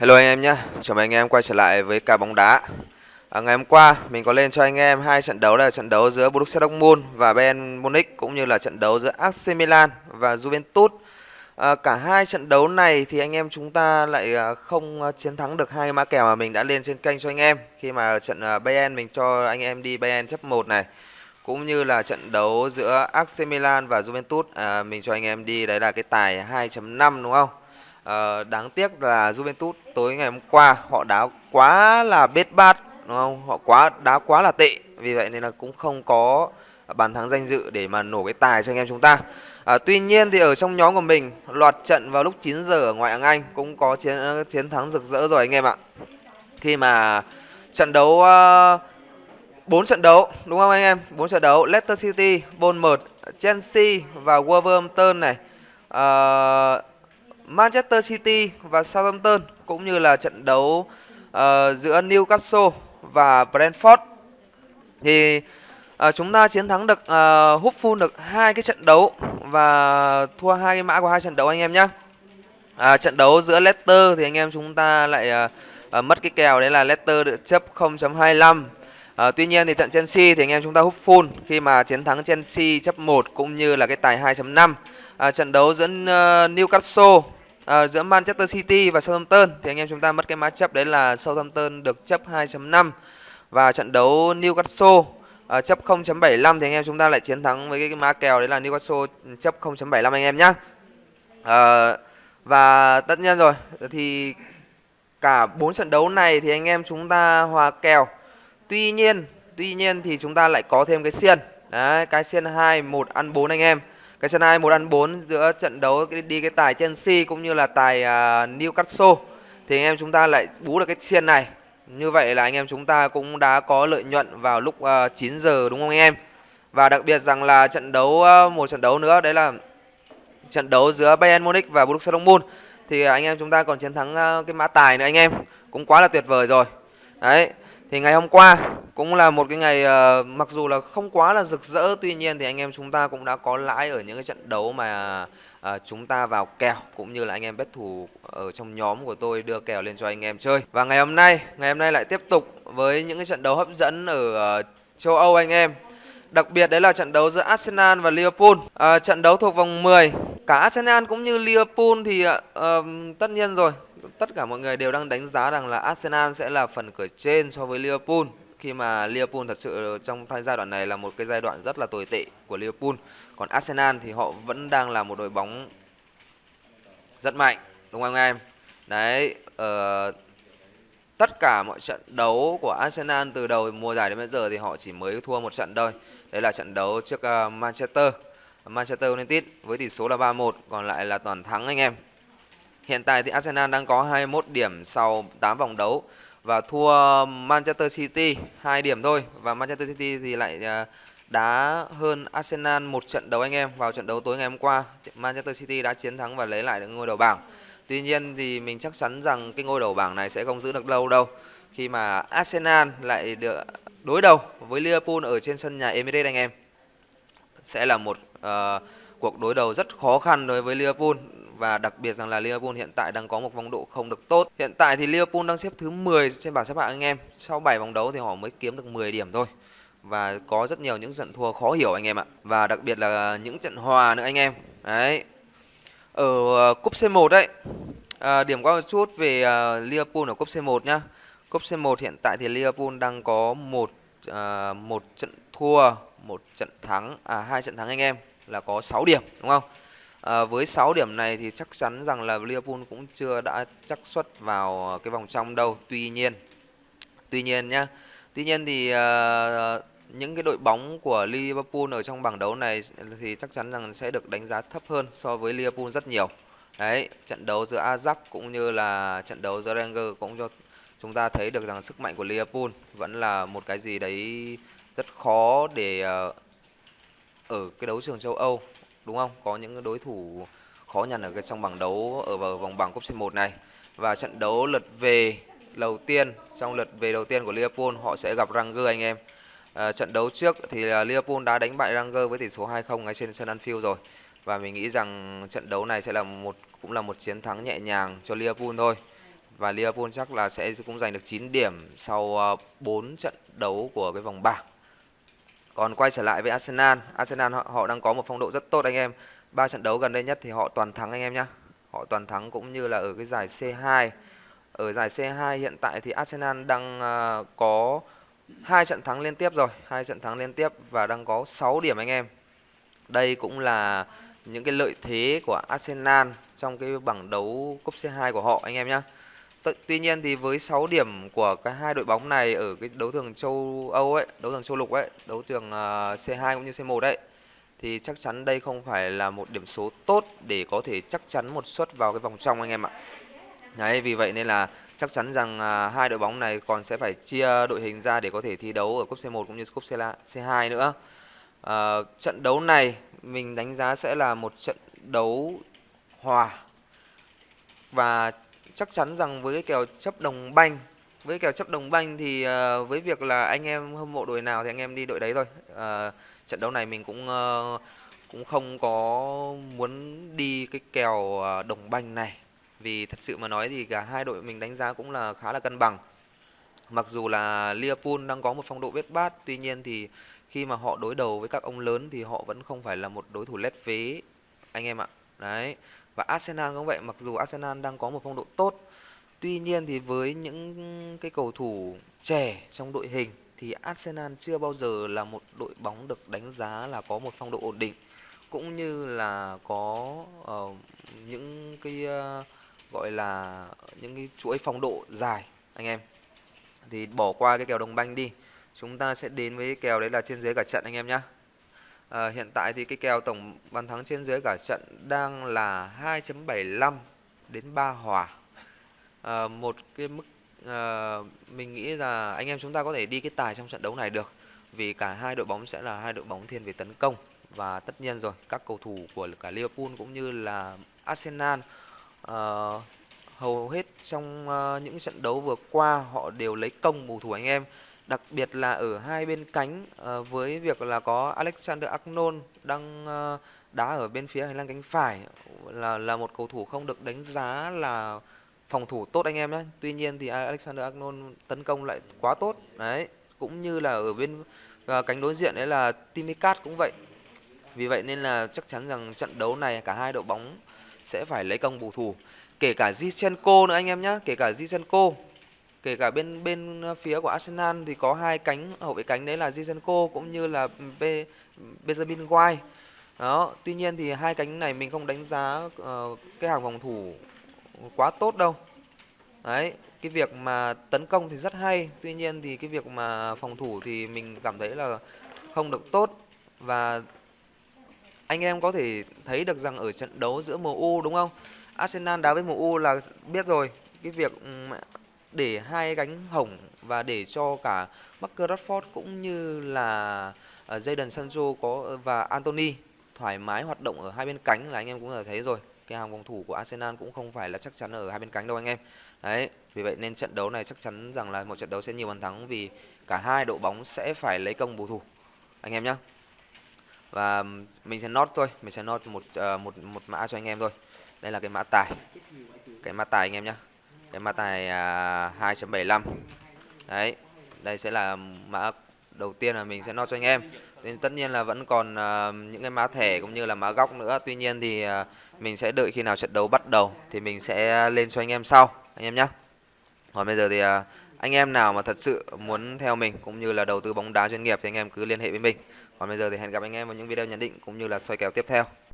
Hello anh em nhé, chào mừng anh em quay trở lại với cả bóng đá. À, ngày hôm qua mình có lên cho anh em hai trận đấu là trận đấu giữa Borussia Dortmund và Bayern Munich cũng như là trận đấu giữa AC Milan và Juventus. À, cả hai trận đấu này thì anh em chúng ta lại à, không à, chiến thắng được hai mã kèo mà mình đã lên trên kênh cho anh em. Khi mà trận à, Bayern mình cho anh em đi Bayern chấp 1 này cũng như là trận đấu giữa AC Milan và Juventus à, mình cho anh em đi đấy là cái tài 2.5 đúng không? À, đáng tiếc là Juventus tối ngày hôm qua họ đá quá là bết bát đúng không? Họ quá đá quá là tệ. Vì vậy nên là cũng không có bàn thắng danh dự để mà nổ cái tài cho anh em chúng ta. À, tuy nhiên thì ở trong nhóm của mình loạt trận vào lúc 9 giờ ở ngoại hạng Anh cũng có chiến chiến thắng rực rỡ rồi anh em ạ. Khi mà trận đấu ờ, uh, 4 trận đấu đúng không anh em? 4 trận đấu Leicester City, Bournemouth, Chelsea và Wolverhampton này. Uh, Manchester City và Southampton cũng như là trận đấu uh, giữa Newcastle và Brentford thì uh, chúng ta chiến thắng được uh, hút full được hai cái trận đấu và thua hai cái mã của hai trận đấu anh em nhé. À, trận đấu giữa Leicester thì anh em chúng ta lại uh, uh, mất cái kèo đấy là Leicester được chấp 0.25 À, tuy nhiên thì trận Chelsea thì anh em chúng ta hút full khi mà chiến thắng Chelsea chấp 1 cũng như là cái tài 2.5. À, trận đấu giữa uh, Newcastle à, giữa Manchester City và Southampton thì anh em chúng ta mất cái mã chấp đấy là Southampton được chấp 2.5 và trận đấu Newcastle à, chấp 0.75 thì anh em chúng ta lại chiến thắng với cái, cái mã kèo đấy là Newcastle ừ, chấp 0.75 anh em nhá. À, và tất nhiên rồi thì cả bốn trận đấu này thì anh em chúng ta hòa kèo Tuy nhiên, tuy nhiên thì chúng ta lại có thêm cái xiên. Đấy, cái xiên 2 1 ăn 4 anh em. Cái xiên 2 1 ăn 4 giữa trận đấu đi cái tài Chelsea cũng như là tài uh, Newcastle thì anh em chúng ta lại bú được cái xiên này. Như vậy là anh em chúng ta cũng đã có lợi nhuận vào lúc à, uh, 9 giờ đúng không anh em? Và đặc biệt rằng là trận đấu uh, một trận đấu nữa đấy là trận đấu giữa Bayern Munich và Borussia Dortmund thì anh em chúng ta còn chiến thắng uh, cái mã tài nữa anh em. Cũng quá là tuyệt vời rồi. Đấy, thì ngày hôm qua cũng là một cái ngày uh, mặc dù là không quá là rực rỡ tuy nhiên thì anh em chúng ta cũng đã có lãi ở những cái trận đấu mà uh, chúng ta vào kèo cũng như là anh em bet thủ ở trong nhóm của tôi đưa kèo lên cho anh em chơi. Và ngày hôm nay, ngày hôm nay lại tiếp tục với những cái trận đấu hấp dẫn ở uh, châu Âu anh em. Đặc biệt đấy là trận đấu giữa Arsenal và Liverpool. À, trận đấu thuộc vòng 10. Cả Arsenal cũng như Liverpool thì uh, tất nhiên rồi, tất cả mọi người đều đang đánh giá rằng là Arsenal sẽ là phần cửa trên so với Liverpool khi mà Liverpool thật sự trong giai đoạn này là một cái giai đoạn rất là tồi tệ của Liverpool. Còn Arsenal thì họ vẫn đang là một đội bóng rất mạnh, đúng không anh em? Đấy, uh, tất cả mọi trận đấu của Arsenal từ đầu mùa giải đến bây giờ thì họ chỉ mới thua một trận thôi. Đấy là trận đấu trước uh, Manchester Manchester United với tỷ số là 3-1, còn lại là toàn thắng anh em. Hiện tại thì Arsenal đang có 21 điểm sau 8 vòng đấu và thua Manchester City 2 điểm thôi. Và Manchester City thì lại à, đá hơn Arsenal một trận đấu anh em vào trận đấu tối ngày hôm qua. Manchester City đã chiến thắng và lấy lại được ngôi đầu bảng. Tuy nhiên thì mình chắc chắn rằng cái ngôi đầu bảng này sẽ không giữ được lâu đâu. Khi mà Arsenal lại được đối đầu với Liverpool ở trên sân nhà Emirates anh em sẽ là một uh, cuộc đối đầu rất khó khăn đối với Liverpool và đặc biệt rằng là Liverpool hiện tại đang có một phong độ không được tốt. Hiện tại thì Liverpool đang xếp thứ 10 trên bảng xếp hạng anh em. Sau 7 vòng đấu thì họ mới kiếm được 10 điểm thôi. Và có rất nhiều những trận thua khó hiểu anh em ạ. Và đặc biệt là những trận hòa nữa anh em. Đấy. Ở ờ, cúp C1 đấy. À, ờ, điểm qua một chút về uh, Liverpool ở cúp C1 nhá. Cúp C1 hiện tại thì Liverpool đang có một uh, một trận thua, một trận thắng à hai trận thắng anh em là có 6 điểm đúng không? À, với 6 điểm này thì chắc chắn rằng là Liverpool cũng chưa đã chắc suất vào ờ, cái vòng trong đâu. Tuy nhiên, tuy nhiên nhá, tuy nhiên thì uh, những cái đội bóng của Liverpool ở trong bảng đấu này thì chắc chắn rằng sẽ được đánh giá thấp hơn so với Liverpool rất nhiều. Đấy, trận đấu giữa Ajax cũng như là trận đấu giữa Rangers cũng cho chúng ta thấy được rằng sức mạnh của Liverpool vẫn là một cái gì đấy rất khó để uh, ở cái đấu trường châu Âu đúng không? Có những đối thủ khó nhằn ở trong bảng đấu ở vào vòng bảng cúp C1 này. Và trận đấu lượt về đầu tiên trong lượt về đầu tiên của Liverpool họ sẽ gặp Rangers anh em. À, trận đấu trước thì Liverpool đã đánh bại Rangers với tỷ số 2-0 ngay trên sân Anfield rồi. Và mình nghĩ rằng trận đấu này sẽ là một cũng là một chiến thắng nhẹ nhàng cho Liverpool thôi. và Liverpool chắc là sẽ cũng giành được 9 điểm sau à, 4 trận đấu của cái vòng bảng. Còn quay trở lại với Arsenal, Arsenal họ, họ đang có một phong độ rất tốt anh em. Ba trận đấu gần đây nhất thì họ toàn thắng anh em nhá. Họ toàn thắng cũng như là ở cái giải C2. Ở giải C2 hiện tại thì Arsenal đang uh, có hai trận thắng liên tiếp rồi, hai trận thắng liên tiếp và đang có 6 điểm anh em. Đây cũng là những cái lợi thế của Arsenal trong cái bảng đấu cúp C2 của họ anh em nhé. Tuy nhiên thì với 6 điểm của cái hai đội bóng này ở cái đấu trường châu Âu ấy, đấu trường châu lục ấy, đấu trường uh, ờ, C2 cũng như C1 đấy thì chắc chắn đây không phải là một điểm số tốt để có thể chắc chắn một suất vào cái vòng trong anh em ạ. Đấy, vì vậy nên là chắc chắn rằng uh, hai đội bóng này còn sẽ phải chia đội hình ra để có thể thi đấu ở cúp C1 cũng như cúp C2 nữa. Uh, trận đấu này mình đánh giá sẽ là một trận đấu hòa và chắc chắn rằng với cái kèo chấp đồng banh với kèo chấp đồng banh thì uh, với việc là anh em hâm mộ đội nào thì anh em đi đội đấy thôi. Uh, trận đấu này mình cũng uh, cũng không có muốn đi cái kèo đồng banh này. Vì thật sự mà nói thì cả hai đội mình đánh giá cũng là khá là cân bằng. Mặc dù là Liverpool đang có một phong độ bết bát tuy nhiên thì khi mà họ đối đầu với các ông lớn thì họ vẫn không phải là một đối thủ lép vế. Anh em ạ đấy và Arsenal cũng vậy mặc dù Arsenal đang có một phong độ tốt tuy nhiên thì với những cái cầu thủ trẻ trong đội hình thì Arsenal chưa bao giờ là một đội bóng được đánh giá là có một phong độ ổn định cũng như là có uh, những cái uh, gọi là những cái chuỗi phong độ dài anh em. Thì bỏ qua cái kèo đồng banh đi chúng ta sẽ đến với kèo đấy là trên dưới cả trận anh em nhé à, hiện tại thì cái kèo tổng bàn thắng trên dưới cả trận đang là 2.75 đến 3 hòa. À, một cái mức à, mình nghĩ là anh em chúng ta có thể đi cái tài trong trận đấu này được vì cả hai đội bóng sẽ là hai đội bóng thiên về tấn công. Và tất nhiên rồi các cầu thủ của cả Liverpool cũng như là Arsenal à, hầu hết trong uh, những trận đấu vừa qua họ đều lấy công bù thủ anh em đặc biệt là ở hai bên cánh uh, với việc là có Alexander Arnold đang uh, đá ở bên phía hành lang cánh phải là là một cầu thủ không được đánh giá là phòng thủ tốt anh em nhé. Tuy nhiên thì Alexander Arnold tấn công lại quá tốt. Đấy, cũng như là ở bên uh, cánh đối diện đấy là Timikat cũng vậy. Vì vậy nên là chắc chắn rằng trận đấu này cả hai đội bóng sẽ phải lấy công bù thủ. Kể cả Zichenko nữa anh em nhé, kể cả Zichenko kể cả bên bên ờ, phía của Arsenal thì có hai cánh hậu vệ cánh đấy là Zinchenko cũng như là Be, Benjamin White. Đó tuy nhiên thì hai cánh này mình không đánh giá uh, cái hàng phòng thủ quá tốt đâu. Đấy cái việc mà tấn công thì rất hay tuy nhiên thì cái việc mà phòng thủ thì mình cảm thấy là không được tốt. Và anh em có thể thấy được rằng ở trận đấu giữa MU đúng không? Arsenal đá với MU là biết rồi cái việc ừ, để hai gánh hỏng và để cho cả Marcus Rashford cũng như là ờ, Jadon Sancho có ờ, và Anthony thoải mái hoạt động ở hai bên cánh là anh em cũng đã thấy rồi. Cái hàng phòng thủ của Arsenal cũng không phải là chắc chắn ở hai bên cánh đâu anh em. Đấy vì vậy nên trận đấu này chắc chắn rằng là một trận đấu sẽ nhiều bàn thắng vì cả hai đội bóng sẽ phải lấy công bù thủ. Anh em nhé và mình sẽ nốt thôi mình sẽ nốt một uh, một một mã cho anh em thôi. Đây là cái mã tài. Cái mã tài anh em nhé cái mã tài à, 2.75 đấy đây sẽ là mã đầu tiên là mình sẽ nói cho anh em. Nên tất nhiên là vẫn còn uh, những cái mã thẻ cũng như là mã góc nữa. Tuy nhiên thì uh, mình sẽ đợi khi nào trận đấu bắt đầu thì mình sẽ lên cho anh em sau anh em nhé còn bây giờ thì uh, anh em nào mà thật sự muốn theo mình cũng như là đầu tư bóng đá chuyên nghiệp thì anh em cứ liên hệ với mình. Còn bây giờ thì hẹn gặp anh em vào những video nhận định cũng như là soi kèo tiếp theo.